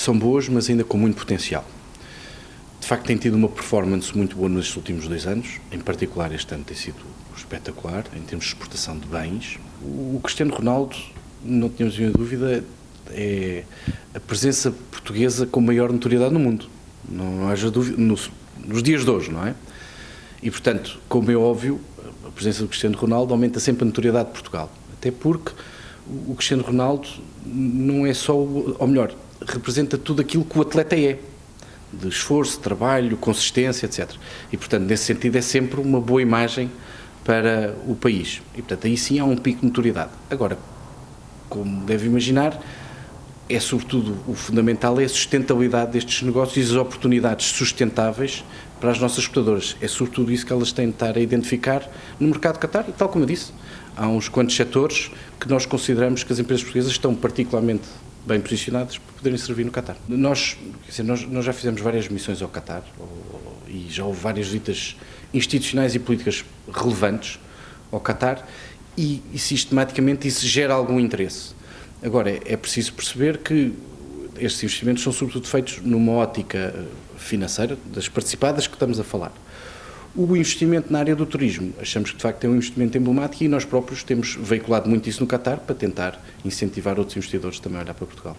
são boas, mas ainda com muito potencial. De facto, tem tido uma performance muito boa nestes últimos dois anos, em particular este ano tem sido espetacular, em termos de exportação de bens. O Cristiano Ronaldo, não tínhamos nenhuma dúvida, é a presença portuguesa com maior notoriedade no mundo. Não, haja dúvida, nos, nos dias de hoje, não é? E, portanto, como é óbvio, a presença do Cristiano Ronaldo aumenta sempre a notoriedade de Portugal. Até porque o Cristiano Ronaldo não é só, ou melhor, representa tudo aquilo que o atleta é de esforço, trabalho, consistência, etc. E, portanto, nesse sentido, é sempre uma boa imagem para o país. E, portanto, aí sim há um pico de notoriedade. Agora, como deve imaginar, é sobretudo o fundamental é a sustentabilidade destes negócios e as oportunidades sustentáveis para as nossas exportadoras. É sobretudo isso que elas têm de estar a identificar no mercado Qatar, e tal como eu disse, há uns quantos setores que nós consideramos que as empresas portuguesas estão particularmente bem posicionadas para poderem servir no Qatar. Nós, dizer, nós, nós, já fizemos várias missões ao Qatar e já houve várias visitas institucionais e políticas relevantes ao Qatar e, e sistematicamente isso gera algum interesse. Agora, é, é preciso perceber que estes investimentos são sobretudo feitos numa ótica financeira das participadas que estamos a falar. O investimento na área do turismo, achamos que de facto é um investimento emblemático e nós próprios temos veiculado muito isso no Qatar para tentar incentivar outros investidores também a olhar para Portugal.